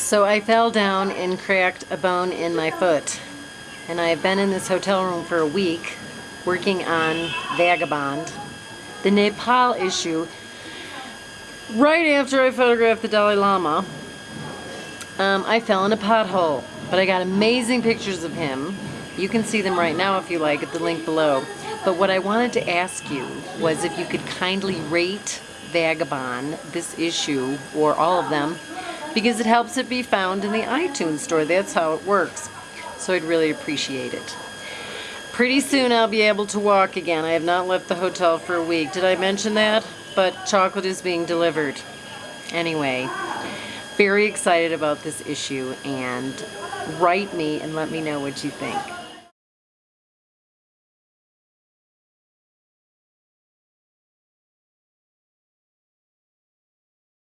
So I fell down and cracked a bone in my foot. And I've been in this hotel room for a week working on Vagabond, the Nepal issue. Right after I photographed the Dalai Lama, um, I fell in a pothole. But I got amazing pictures of him. You can see them right now if you like at the link below. But what I wanted to ask you was if you could kindly rate Vagabond, this issue, or all of them, because it helps it be found in the iTunes store. That's how it works. So I'd really appreciate it. Pretty soon I'll be able to walk again. I have not left the hotel for a week. Did I mention that? But chocolate is being delivered. Anyway, very excited about this issue and write me and let me know what you think.